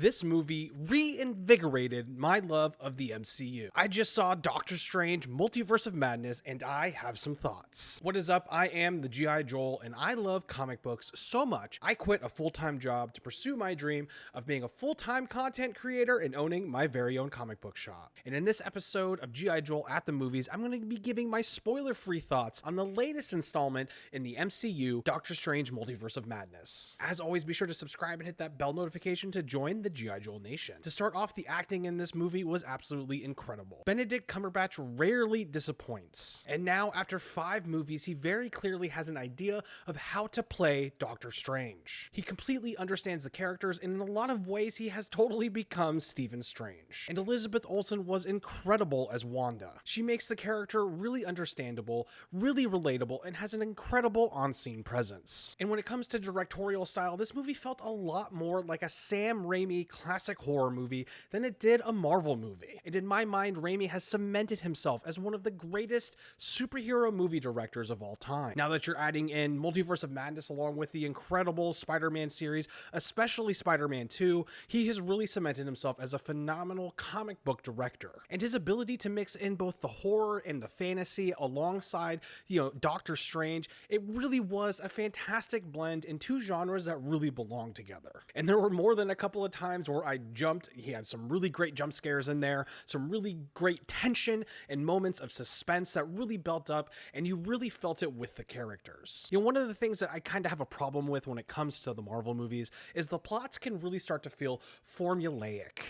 This movie reinvigorated my love of the MCU. I just saw Doctor Strange Multiverse of Madness and I have some thoughts. What is up? I am the G.I. Joel and I love comic books so much I quit a full-time job to pursue my dream of being a full-time content creator and owning my very own comic book shop. And in this episode of G.I. Joel at the movies, I'm going to be giving my spoiler-free thoughts on the latest installment in the MCU, Doctor Strange Multiverse of Madness. As always, be sure to subscribe and hit that bell notification to join the G.I. Joel Nation. To start off, the acting in this movie was absolutely incredible. Benedict Cumberbatch rarely disappoints. And now, after five movies, he very clearly has an idea of how to play Doctor Strange. He completely understands the characters, and in a lot of ways, he has totally become Stephen Strange. And Elizabeth Olsen was incredible as Wanda. She makes the character really understandable, really relatable, and has an incredible on-scene presence. And when it comes to directorial style, this movie felt a lot more like a Sam Raimi classic horror movie than it did a Marvel movie. And in my mind, Raimi has cemented himself as one of the greatest superhero movie directors of all time. Now that you're adding in Multiverse of Madness along with the incredible Spider-Man series, especially Spider-Man 2, he has really cemented himself as a phenomenal comic book director. And his ability to mix in both the horror and the fantasy alongside, you know, Doctor Strange, it really was a fantastic blend in two genres that really belong together. And there were more than a couple of times where I jumped. He had some really great jump scares in there, some really great tension and moments of suspense that really built up, and you really felt it with the characters. You know, one of the things that I kind of have a problem with when it comes to the Marvel movies is the plots can really start to feel formulaic.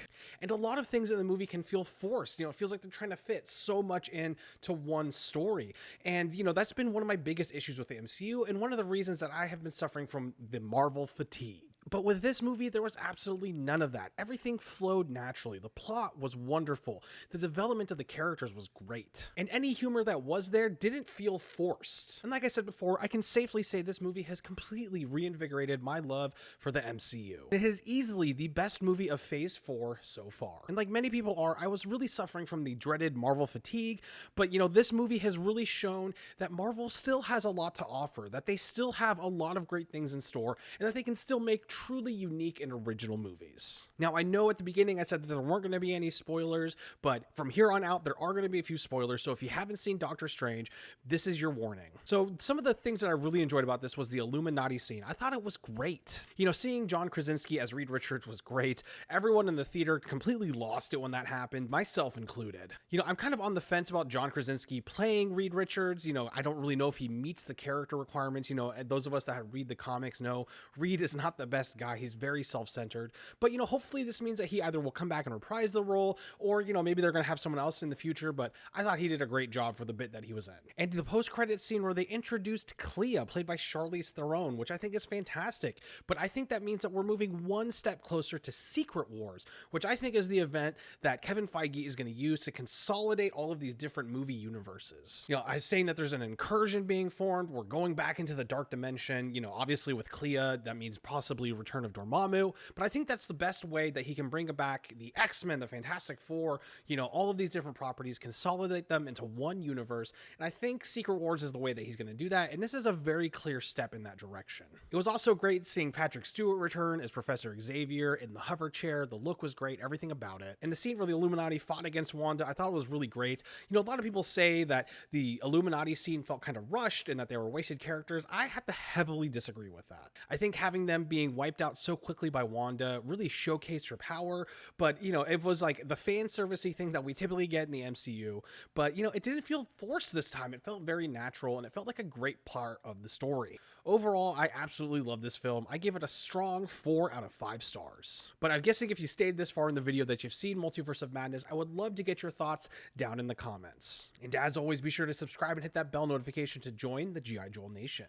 And a lot of things in the movie can feel forced. You know, it feels like they're trying to fit so much into one story. And, you know, that's been one of my biggest issues with the MCU, and one of the reasons that I have been suffering from the Marvel fatigue. But with this movie, there was absolutely none of that. Everything flowed naturally. The plot was wonderful. The development of the characters was great. And any humor that was there didn't feel forced. And like I said before, I can safely say this movie has completely reinvigorated my love for the MCU. It is easily the best movie of Phase 4 so far. And like many people are, I was really suffering from the dreaded Marvel fatigue, but you know, this movie has really shown that Marvel still has a lot to offer, that they still have a lot of great things in store, and that they can still make truly unique and original movies. Now, I know at the beginning I said that there weren't going to be any spoilers, but from here on out, there are going to be a few spoilers. So if you haven't seen Doctor Strange, this is your warning. So some of the things that I really enjoyed about this was the Illuminati scene. I thought it was great. You know, seeing John Krasinski as Reed Richards was great. Everyone in the theater completely lost it when that happened, myself included. You know, I'm kind of on the fence about John Krasinski playing Reed Richards. You know, I don't really know if he meets the character requirements. You know, those of us that read the comics know Reed is not the best best guy. He's very self-centered. But, you know, hopefully this means that he either will come back and reprise the role or, you know, maybe they're going to have someone else in the future. But I thought he did a great job for the bit that he was in. And the post-credit scene where they introduced Clea, played by Charlize Theron, which I think is fantastic. But I think that means that we're moving one step closer to Secret Wars, which I think is the event that Kevin Feige is going to use to consolidate all of these different movie universes. You know, I was saying that there's an incursion being formed. We're going back into the dark dimension. You know, obviously with Clea, that means possibly return of Dormammu, but I think that's the best way that he can bring back the X-Men, the Fantastic Four, you know, all of these different properties, consolidate them into one universe, and I think Secret Wars is the way that he's going to do that, and this is a very clear step in that direction. It was also great seeing Patrick Stewart return as Professor Xavier in the hover chair, the look was great, everything about it, and the scene where the Illuminati fought against Wanda, I thought it was really great. You know, a lot of people say that the Illuminati scene felt kind of rushed and that they were wasted characters. I have to heavily disagree with that. I think having them being wiped out so quickly by Wanda really showcased her power, but you know, it was like the fan servicey thing that we typically get in the MCU, but you know, it didn't feel forced this time. It felt very natural and it felt like a great part of the story. Overall, I absolutely love this film. I give it a strong 4 out of 5 stars. But I'm guessing if you stayed this far in the video that you've seen Multiverse of Madness, I would love to get your thoughts down in the comments. And as always, be sure to subscribe and hit that bell notification to join the G.I. Joel Nation.